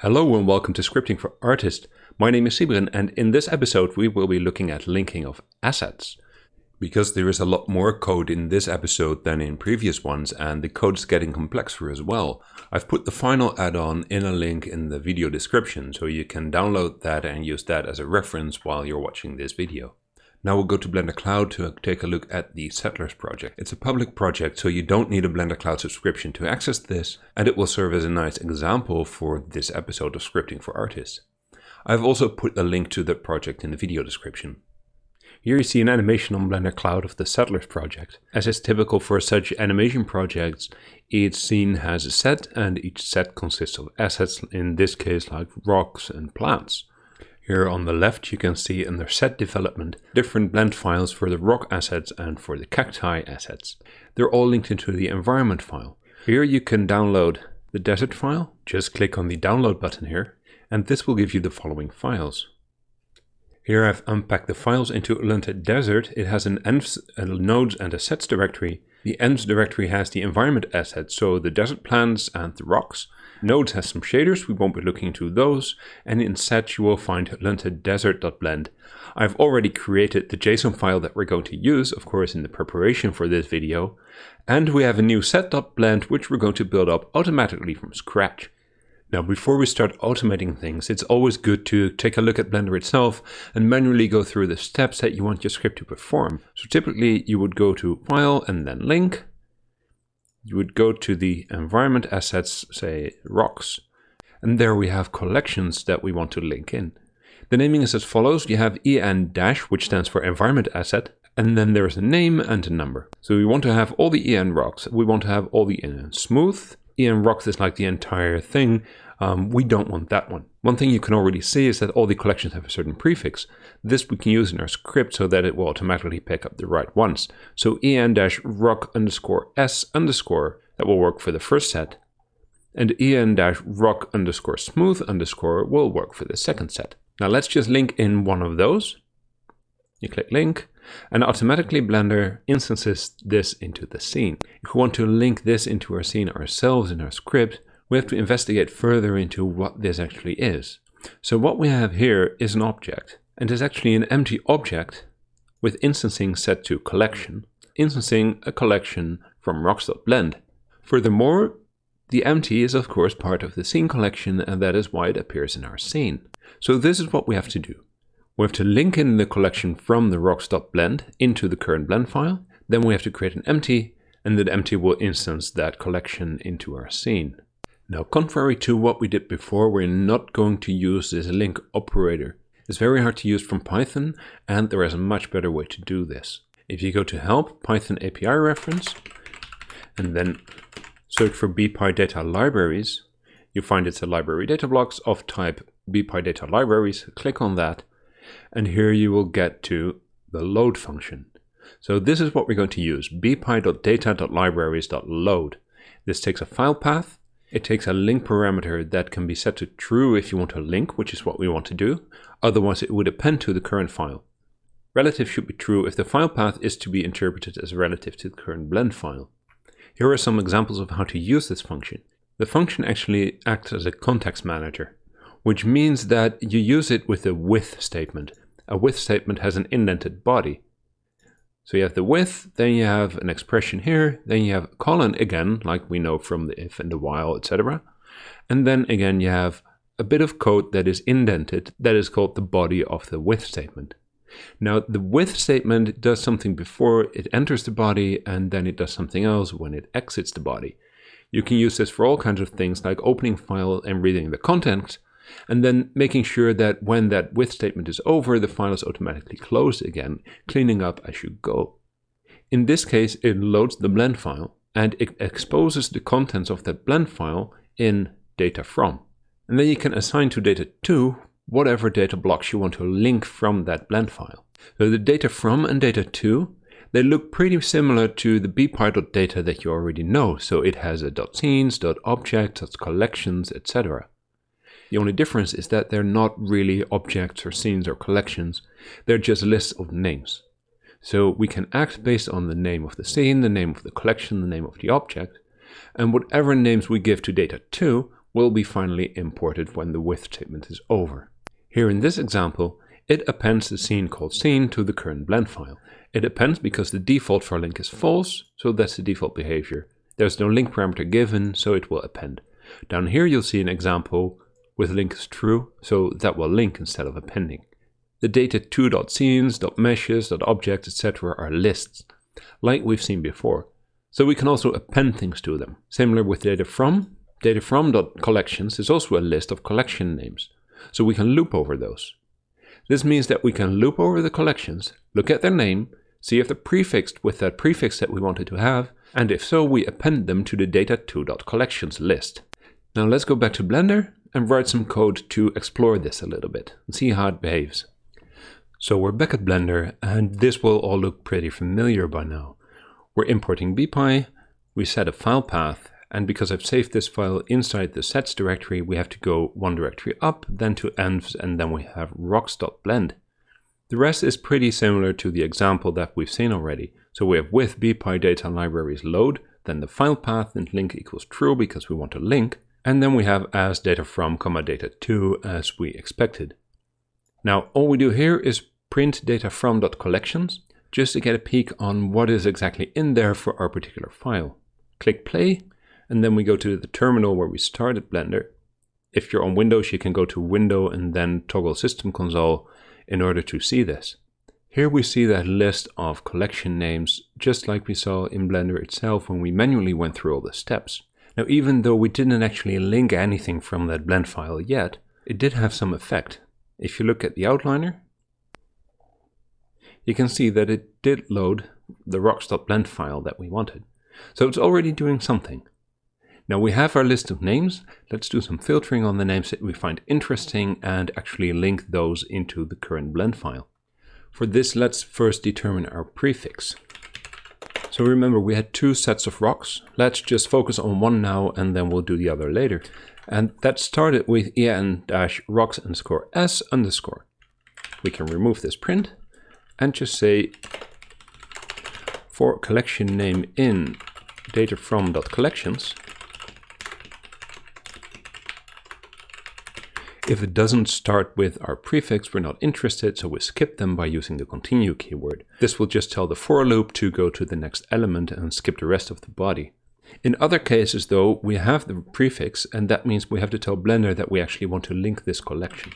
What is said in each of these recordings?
Hello and welcome to Scripting for Artists. My name is Sybren and in this episode we will be looking at linking of assets. Because there is a lot more code in this episode than in previous ones and the code is getting complexer as well, I've put the final add-on in a link in the video description so you can download that and use that as a reference while you're watching this video. Now we'll go to Blender Cloud to take a look at the Settlers project. It's a public project, so you don't need a Blender Cloud subscription to access this, and it will serve as a nice example for this episode of Scripting for Artists. I've also put a link to the project in the video description. Here you see an animation on Blender Cloud of the Settlers project. As is typical for such animation projects, each scene has a set and each set consists of assets, in this case like rocks and plants. Here on the left you can see in their set development different blend files for the rock assets and for the cacti assets. They're all linked into the environment file. Here you can download the desert file. Just click on the download button here and this will give you the following files. Here I've unpacked the files into Lente Desert. It has an envs, a nodes and a sets directory. The envs directory has the environment assets, so the desert plants and the rocks. Nodes has some shaders, we won't be looking into those, and in set you will find lentedesert.blend. I've already created the JSON file that we're going to use, of course, in the preparation for this video, and we have a new set.blend which we're going to build up automatically from scratch. Now, before we start automating things, it's always good to take a look at Blender itself and manually go through the steps that you want your script to perform. So typically you would go to File and then Link, you would go to the environment assets, say rocks, and there we have collections that we want to link in. The naming is as follows. You have en dash, which stands for environment asset, and then there's a name and a number. So we want to have all the en rocks. We want to have all the en smooth. En rocks is like the entire thing. Um, we don't want that one. One thing you can already see is that all the collections have a certain prefix. This we can use in our script so that it will automatically pick up the right ones. So en-rock underscore s underscore, that will work for the first set. And en-rock underscore smooth underscore will work for the second set. Now let's just link in one of those. You click link, and automatically Blender instances this into the scene. If we want to link this into our scene ourselves in our script, we have to investigate further into what this actually is. So what we have here is an object, and it's actually an empty object with instancing set to collection, instancing a collection from rocks.blend. Furthermore, the empty is of course part of the scene collection and that is why it appears in our scene. So this is what we have to do. We have to link in the collection from the rocks.blend into the current blend file. Then we have to create an empty and that empty will instance that collection into our scene. Now, contrary to what we did before, we're not going to use this link operator. It's very hard to use from Python, and there is a much better way to do this. If you go to Help, Python API reference, and then search for BPy libraries, you find it's a library data blocks of type BPy data libraries. Click on that, and here you will get to the load function. So this is what we're going to use, bpy.data.libraries.load. This takes a file path, it takes a link parameter that can be set to true if you want to link, which is what we want to do. Otherwise, it would append to the current file. Relative should be true if the file path is to be interpreted as relative to the current blend file. Here are some examples of how to use this function. The function actually acts as a context manager, which means that you use it with a with statement. A with statement has an indented body. So you have the with, then you have an expression here, then you have colon again, like we know from the if and the while, etc. And then again you have a bit of code that is indented, that is called the body of the with statement. Now the with statement does something before it enters the body and then it does something else when it exits the body. You can use this for all kinds of things like opening file and reading the content and then making sure that when that with statement is over, the file is automatically closed again, cleaning up as you go. In this case, it loads the blend file and it exposes the contents of that blend file in data from. And then you can assign to data to whatever data blocks you want to link from that blend file. So the data from and data to, they look pretty similar to the bpy.data that you already know. So it has a .scenes, .objects, .collections, etc. The only difference is that they're not really objects or scenes or collections. They're just lists of names. So we can act based on the name of the scene, the name of the collection, the name of the object, and whatever names we give to data 2 will be finally imported when the with statement is over. Here in this example, it appends the scene called scene to the current blend file. It appends because the default for link is false, so that's the default behavior. There's no link parameter given, so it will append. Down here you'll see an example with link is true, so that will link instead of appending. The data2.scenes, .meshes, .objects, etc. are lists, like we've seen before. So we can also append things to them. Similar with data from. Data from.collections is also a list of collection names, so we can loop over those. This means that we can loop over the collections, look at their name, see if they're prefixed with that prefix that we wanted to have, and if so, we append them to the data2.collections list. Now let's go back to Blender and write some code to explore this a little bit and see how it behaves. So we're back at Blender and this will all look pretty familiar by now. We're importing bpy, we set a file path, and because I've saved this file inside the sets directory, we have to go one directory up, then to envs, and then we have rocks.blend. The rest is pretty similar to the example that we've seen already. So we have with bpy data libraries load, then the file path and link equals true because we want to link, and then we have as data from comma data to as we expected. Now all we do here is print data from collections just to get a peek on what is exactly in there for our particular file. Click play and then we go to the terminal where we started Blender. If you're on Windows you can go to window and then toggle system console in order to see this. Here we see that list of collection names just like we saw in Blender itself when we manually went through all the steps. Now, even though we didn't actually link anything from that blend file yet, it did have some effect. If you look at the outliner, you can see that it did load the rocks.blend file that we wanted. So it's already doing something. Now we have our list of names. Let's do some filtering on the names that we find interesting and actually link those into the current blend file. For this, let's first determine our prefix. So remember, we had two sets of rocks. Let's just focus on one now, and then we'll do the other later. And that started with en-rocks underscore s underscore. We can remove this print and just say for collection name in data from dot collections If it doesn't start with our prefix, we're not interested, so we skip them by using the continue keyword. This will just tell the for loop to go to the next element and skip the rest of the body. In other cases though, we have the prefix and that means we have to tell Blender that we actually want to link this collection.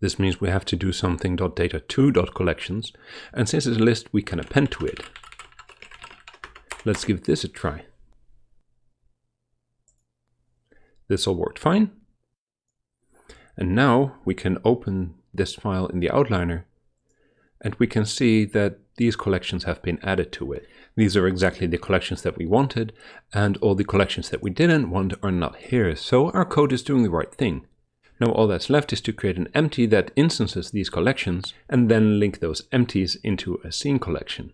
This means we have to do something .data2.collections and since it's a list we can append to it. Let's give this a try. This all worked fine. And now we can open this file in the outliner and we can see that these collections have been added to it. These are exactly the collections that we wanted and all the collections that we didn't want are not here. So our code is doing the right thing. Now all that's left is to create an empty that instances these collections and then link those empties into a scene collection.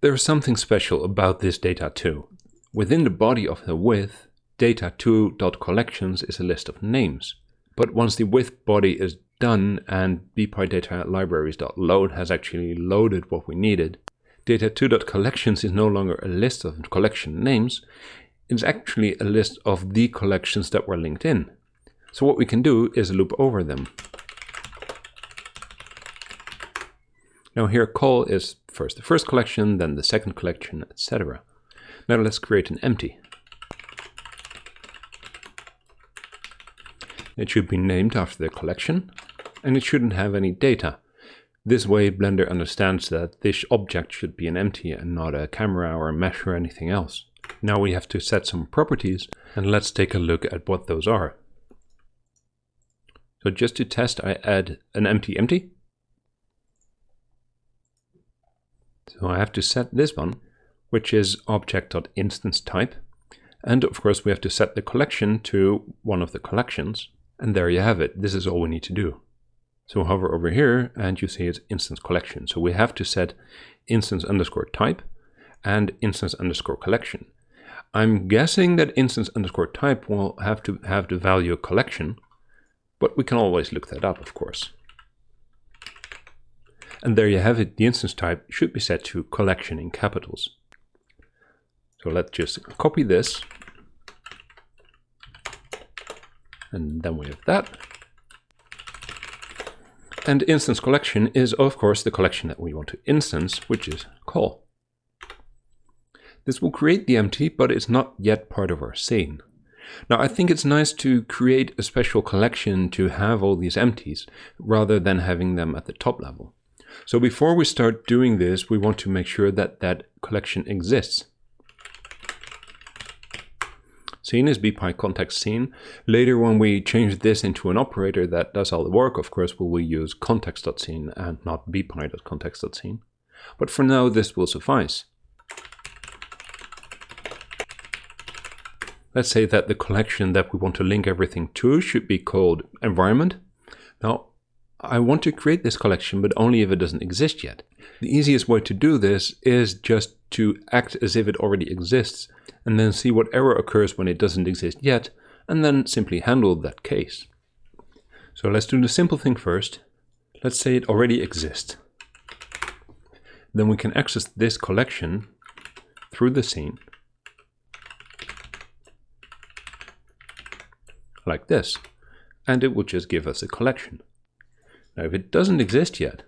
There is something special about this data too. Within the body of the with, data2.collections is a list of names. But once the with body is done and bpydata libraries.load has actually loaded what we needed, data2.collections is no longer a list of collection names, it's actually a list of the collections that were linked in. So what we can do is loop over them. Now here coll is first the first collection, then the second collection, etc. Now let's create an empty. It should be named after the collection, and it shouldn't have any data. This way Blender understands that this object should be an empty and not a camera or a mesh or anything else. Now we have to set some properties, and let's take a look at what those are. So just to test, I add an empty empty. So I have to set this one, which is object.instance_type. And of course, we have to set the collection to one of the collections. And there you have it. This is all we need to do. So hover over here and you see it's instance collection. So we have to set instance underscore type and instance underscore collection. I'm guessing that instance underscore type will have to have the value collection, but we can always look that up, of course. And there you have it. The instance type should be set to collection in capitals. So let's just copy this And then we have that. And instance collection is, of course, the collection that we want to instance, which is coll. This will create the empty, but it's not yet part of our scene. Now, I think it's nice to create a special collection to have all these empties, rather than having them at the top level. So before we start doing this, we want to make sure that that collection exists. Scene is bpy context scene. Later when we change this into an operator that does all the work, of course we will use context.scene and not bpy.context.scene. But for now this will suffice. Let's say that the collection that we want to link everything to should be called environment. Now I want to create this collection, but only if it doesn't exist yet. The easiest way to do this is just to act as if it already exists, and then see what error occurs when it doesn't exist yet, and then simply handle that case. So let's do the simple thing first. Let's say it already exists. Then we can access this collection through the scene, like this, and it will just give us a collection. Now, if it doesn't exist yet,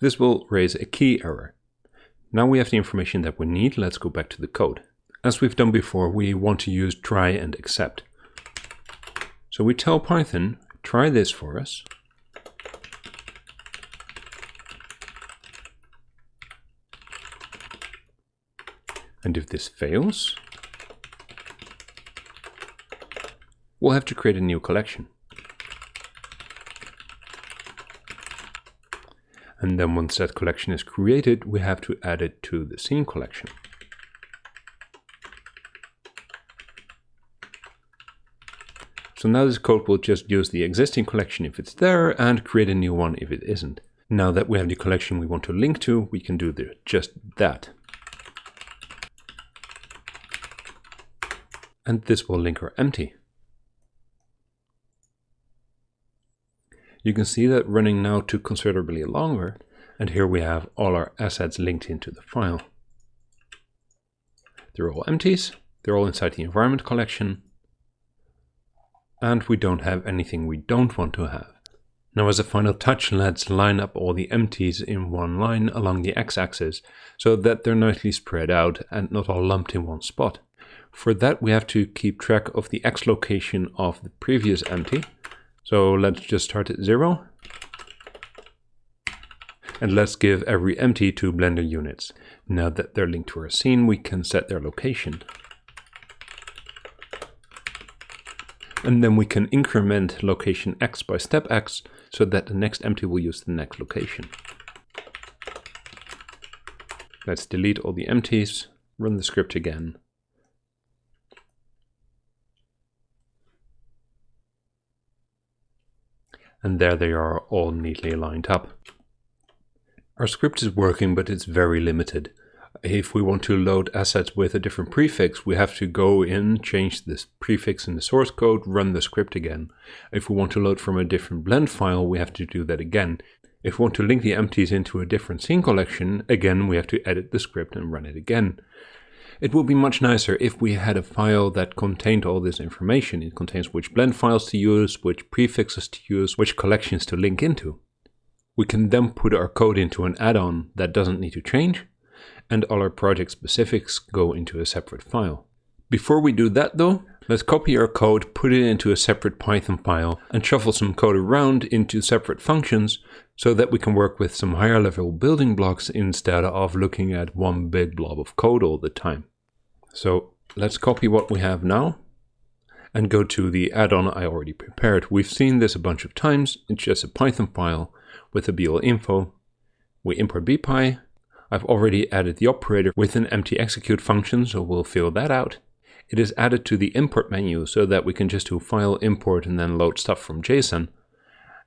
this will raise a key error. Now we have the information that we need. Let's go back to the code. As we've done before, we want to use try and except. So we tell Python, try this for us. And if this fails, we'll have to create a new collection. And then once that collection is created, we have to add it to the scene collection. So now this code will just use the existing collection if it's there and create a new one if it isn't. Now that we have the collection we want to link to, we can do the, just that. And this will link our empty. You can see that running now took considerably longer, and here we have all our assets linked into the file. They're all empties, they're all inside the environment collection, and we don't have anything we don't want to have. Now as a final touch, let's line up all the empties in one line along the x-axis so that they're nicely spread out and not all lumped in one spot. For that we have to keep track of the x location of the previous empty, so let's just start at zero. And let's give every empty two Blender units. Now that they're linked to our scene, we can set their location. And then we can increment location x by step x so that the next empty will use the next location. Let's delete all the empties, run the script again, and there they are all neatly lined up. Our script is working, but it's very limited. If we want to load assets with a different prefix, we have to go in, change this prefix in the source code, run the script again. If we want to load from a different blend file, we have to do that again. If we want to link the empties into a different scene collection, again we have to edit the script and run it again. It would be much nicer if we had a file that contained all this information. It contains which blend files to use, which prefixes to use, which collections to link into. We can then put our code into an add-on that doesn't need to change, and all our project specifics go into a separate file. Before we do that though, let's copy our code, put it into a separate Python file, and shuffle some code around into separate functions so that we can work with some higher level building blocks instead of looking at one big blob of code all the time. So let's copy what we have now and go to the add-on I already prepared. We've seen this a bunch of times. It's just a Python file with a BL info. We import bpy. I've already added the operator with an empty execute function, so we'll fill that out. It is added to the import menu so that we can just do file import and then load stuff from JSON.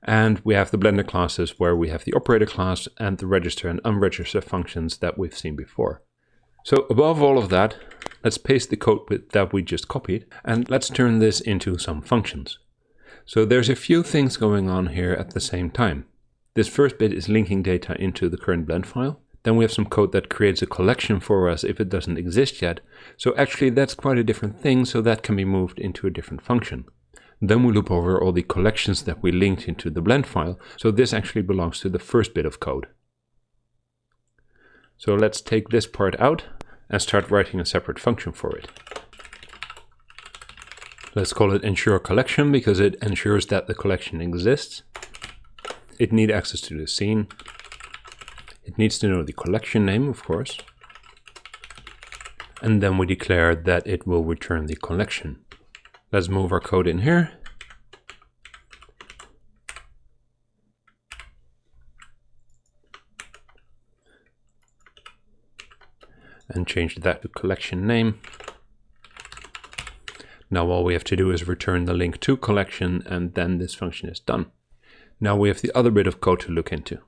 And we have the Blender classes where we have the operator class and the register and unregister functions that we've seen before. So above all of that, let's paste the code that we just copied and let's turn this into some functions. So there's a few things going on here at the same time. This first bit is linking data into the current blend file. Then we have some code that creates a collection for us if it doesn't exist yet. So actually that's quite a different thing, so that can be moved into a different function. Then we loop over all the collections that we linked into the blend file, so this actually belongs to the first bit of code. So let's take this part out and start writing a separate function for it. Let's call it ensure collection because it ensures that the collection exists. It needs access to the scene. It needs to know the collection name, of course. And then we declare that it will return the collection. Let's move our code in here. And change that to collection name. Now all we have to do is return the link to collection and then this function is done. Now we have the other bit of code to look into.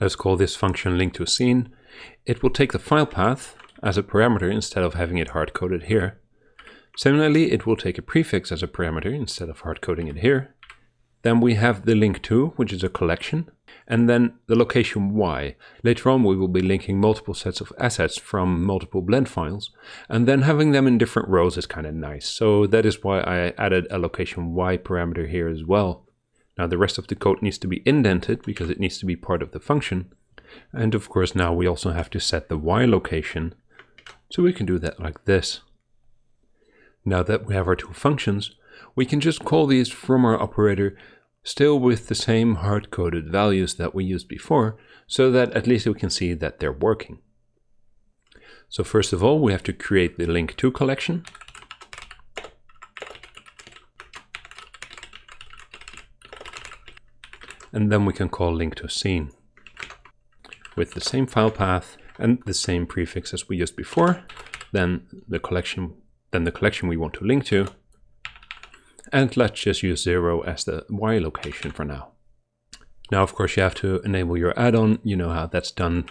Let's call this function link to a scene. It will take the file path as a parameter instead of having it hard-coded here. Similarly, it will take a prefix as a parameter instead of hard-coding it here. Then we have the link to, which is a collection, and then the location y. Later on we will be linking multiple sets of assets from multiple blend files, and then having them in different rows is kind of nice. So that is why I added a location y parameter here as well. Now the rest of the code needs to be indented because it needs to be part of the function. And of course now we also have to set the y location so we can do that like this. Now that we have our two functions, we can just call these from our operator still with the same hard-coded values that we used before, so that at least we can see that they're working. So first of all, we have to create the link to collection. And then we can call link to scene with the same file path and the same prefix as we used before, then the collection, then the collection we want to link to. And let's just use zero as the Y location for now. Now, of course, you have to enable your add-on. You know how that's done.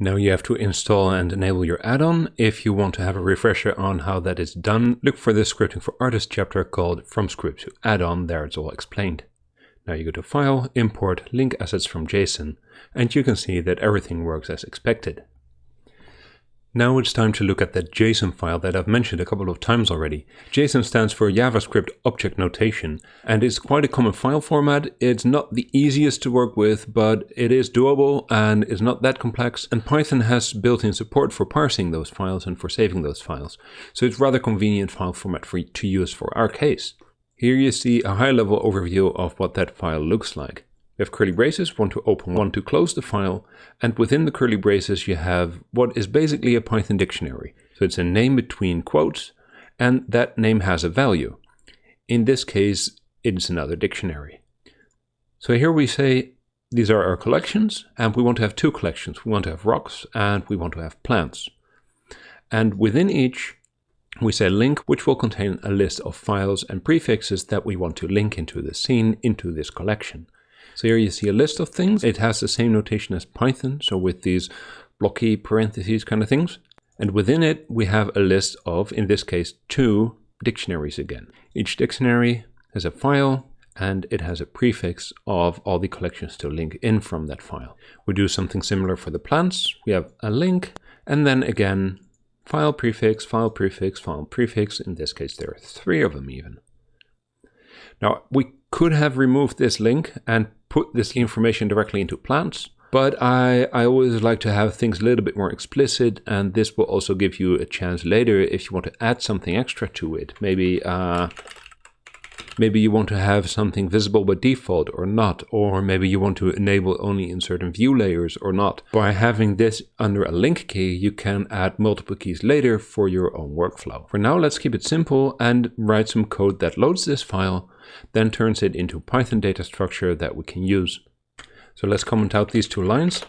Now you have to install and enable your add-on. If you want to have a refresher on how that is done, look for the scripting for artists chapter called From Script to Add-on. There it's all explained. Now you go to File, Import, Link Assets from JSON, and you can see that everything works as expected. Now it's time to look at that JSON file that I've mentioned a couple of times already. JSON stands for JavaScript Object Notation and it's quite a common file format. It's not the easiest to work with, but it is doable and is not that complex. And Python has built-in support for parsing those files and for saving those files. So it's rather convenient file format for to use for our case. Here you see a high-level overview of what that file looks like. We have curly braces, one to open, one to close the file, and within the curly braces you have what is basically a Python dictionary. So it's a name between quotes, and that name has a value. In this case, it's another dictionary. So here we say these are our collections, and we want to have two collections. We want to have rocks, and we want to have plants. And within each, we say link, which will contain a list of files and prefixes that we want to link into the scene, into this collection. So here you see a list of things. It has the same notation as Python, so with these blocky parentheses kind of things. And within it, we have a list of, in this case, two dictionaries again. Each dictionary has a file and it has a prefix of all the collections to link in from that file. We do something similar for the plants. We have a link and then again file prefix, file prefix, file prefix. In this case, there are three of them even. Now, we could have removed this link and put this information directly into plants, but I, I always like to have things a little bit more explicit, and this will also give you a chance later if you want to add something extra to it. Maybe uh, Maybe you want to have something visible by default or not, or maybe you want to enable only in certain view layers or not. By having this under a link key, you can add multiple keys later for your own workflow. For now, let's keep it simple and write some code that loads this file, then turns it into Python data structure that we can use. So let's comment out these two lines.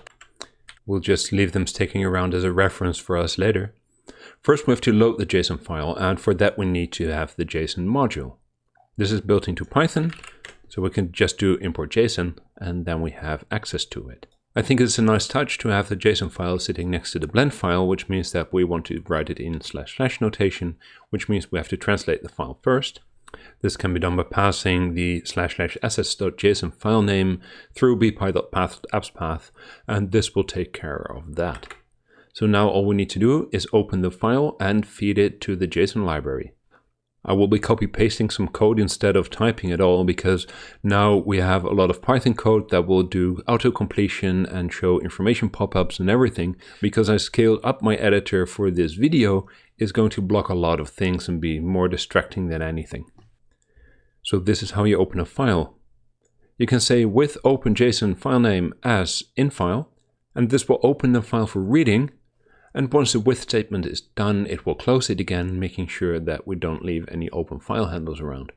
We'll just leave them sticking around as a reference for us later. First, we have to load the JSON file, and for that we need to have the JSON module. This is built into Python, so we can just do import JSON and then we have access to it. I think it's a nice touch to have the JSON file sitting next to the blend file, which means that we want to write it in slash slash notation, which means we have to translate the file first. This can be done by passing the slash slash assets.json file name through bpy.path path, and this will take care of that. So now all we need to do is open the file and feed it to the JSON library. I will be copy pasting some code instead of typing it all because now we have a lot of Python code that will do auto completion and show information pop-ups and everything because I scaled up my editor for this video is going to block a lot of things and be more distracting than anything. So this is how you open a file. You can say with open.json file name as in file and this will open the file for reading and once the with statement is done, it will close it again, making sure that we don't leave any open file handles around.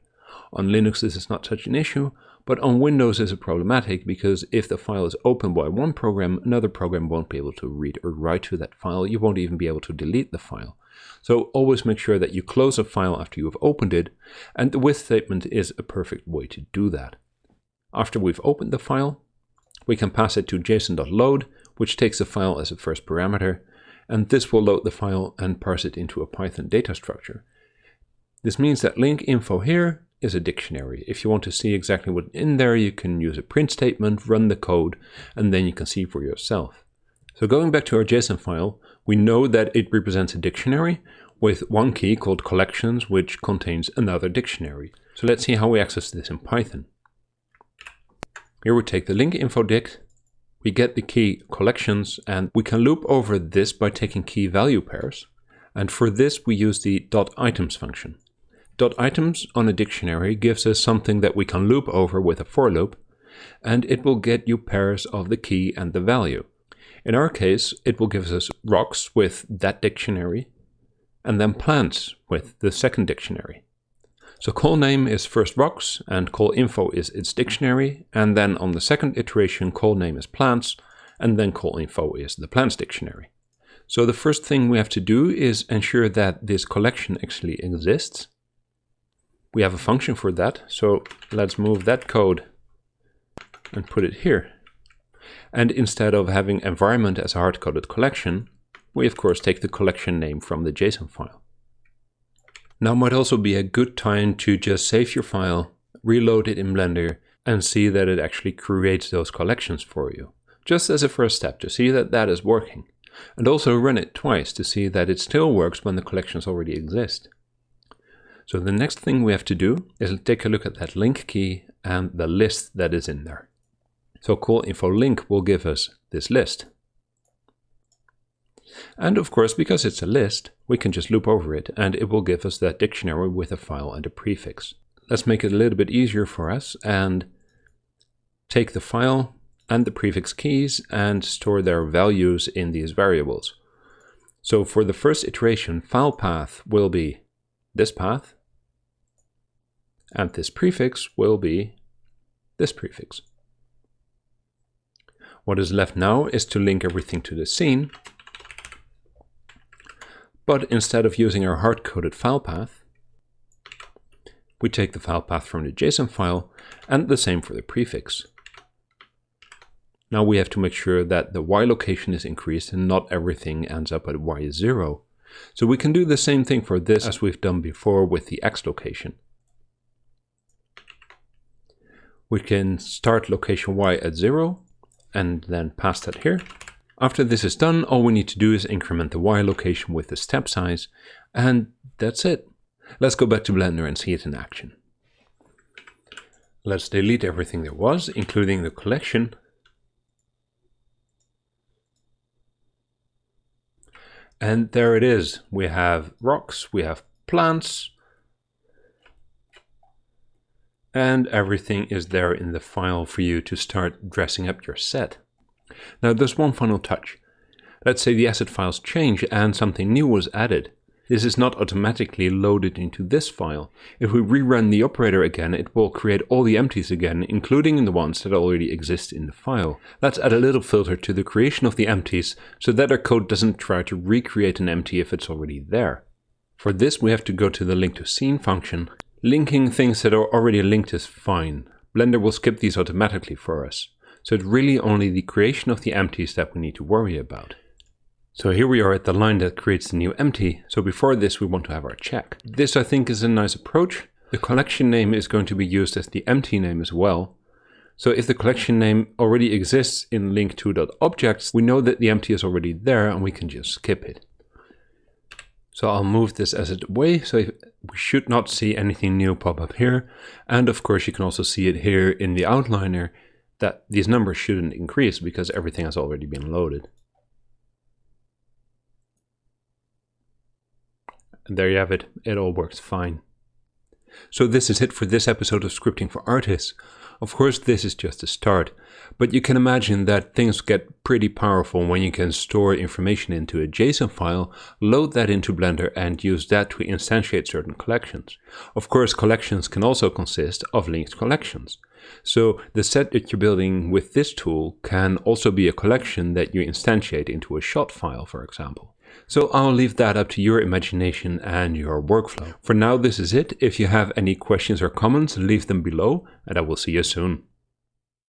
On Linux, this is not such an issue, but on Windows is a problematic because if the file is opened by one program, another program won't be able to read or write to that file. You won't even be able to delete the file. So always make sure that you close a file after you have opened it, and the with statement is a perfect way to do that. After we've opened the file, we can pass it to json.load, which takes the file as a first parameter, and this will load the file and parse it into a Python data structure. This means that link info here is a dictionary. If you want to see exactly what's in there, you can use a print statement, run the code, and then you can see for yourself. So going back to our JSON file, we know that it represents a dictionary with one key called collections, which contains another dictionary. So let's see how we access this in Python. Here we take the link info dict we get the key collections and we can loop over this by taking key value pairs. And for this, we use the .items function. .items on a dictionary gives us something that we can loop over with a for loop, and it will get you pairs of the key and the value. In our case, it will give us rocks with that dictionary, and then plants with the second dictionary. So call name is first rocks and call info is its dictionary. And then on the second iteration, call name is plants and then call info is the plants dictionary. So the first thing we have to do is ensure that this collection actually exists. We have a function for that. So let's move that code and put it here. And instead of having environment as a hard-coded collection, we of course take the collection name from the JSON file. Now might also be a good time to just save your file, reload it in Blender, and see that it actually creates those collections for you. Just as a first step to see that that is working. And also run it twice to see that it still works when the collections already exist. So the next thing we have to do is take a look at that link key and the list that is in there. So call info link will give us this list. And of course, because it's a list, we can just loop over it and it will give us that dictionary with a file and a prefix. Let's make it a little bit easier for us and take the file and the prefix keys and store their values in these variables. So for the first iteration, file path will be this path, and this prefix will be this prefix. What is left now is to link everything to the scene, but instead of using our hard-coded file path, we take the file path from the JSON file and the same for the prefix. Now we have to make sure that the Y location is increased and not everything ends up at Y0. So we can do the same thing for this as we've done before with the X location. We can start location Y at 0 and then pass that here. After this is done, all we need to do is increment the Y location with the step size, and that's it. Let's go back to Blender and see it in action. Let's delete everything there was, including the collection. And there it is. We have rocks, we have plants, and everything is there in the file for you to start dressing up your set. Now there's one final touch. Let's say the asset files change and something new was added. This is not automatically loaded into this file. If we rerun the operator again, it will create all the empties again, including the ones that already exist in the file. Let's add a little filter to the creation of the empties, so that our code doesn't try to recreate an empty if it's already there. For this we have to go to the link to scene function. Linking things that are already linked is fine. Blender will skip these automatically for us. So it's really only the creation of the empties that we need to worry about. So here we are at the line that creates the new empty. So before this, we want to have our check. This I think is a nice approach. The collection name is going to be used as the empty name as well. So if the collection name already exists in link2.objects, we know that the empty is already there and we can just skip it. So I'll move this asset away. So we should not see anything new pop up here. And of course, you can also see it here in the outliner that these numbers shouldn't increase because everything has already been loaded. And there you have it. It all works fine. So this is it for this episode of Scripting for Artists. Of course, this is just a start, but you can imagine that things get pretty powerful when you can store information into a JSON file, load that into Blender and use that to instantiate certain collections. Of course, collections can also consist of linked collections. So the set that you're building with this tool can also be a collection that you instantiate into a shot file, for example. So I'll leave that up to your imagination and your workflow. For now, this is it. If you have any questions or comments, leave them below and I will see you soon.